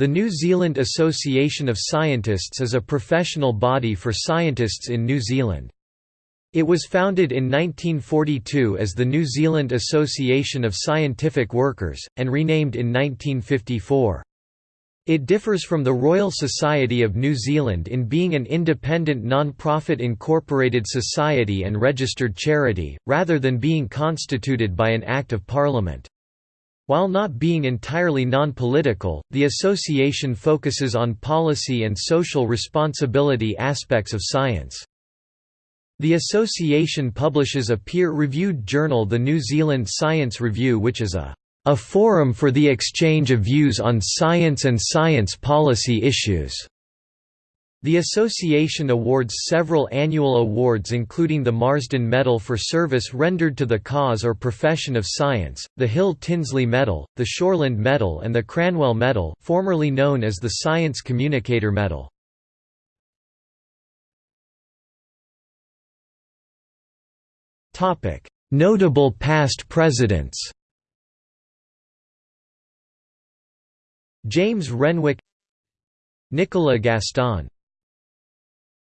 The New Zealand Association of Scientists is a professional body for scientists in New Zealand. It was founded in 1942 as the New Zealand Association of Scientific Workers, and renamed in 1954. It differs from the Royal Society of New Zealand in being an independent non-profit incorporated society and registered charity, rather than being constituted by an Act of Parliament. While not being entirely non-political, the association focuses on policy and social responsibility aspects of science. The association publishes a peer-reviewed journal the New Zealand Science Review which is a, a forum for the exchange of views on science and science policy issues. The association awards several annual awards including the Marsden Medal for service rendered to the cause or profession of science, the Hill Tinsley Medal, the Shorland Medal and the Cranwell Medal formerly known as the Science Communicator Medal. Notable past presidents James Renwick Nicola Gaston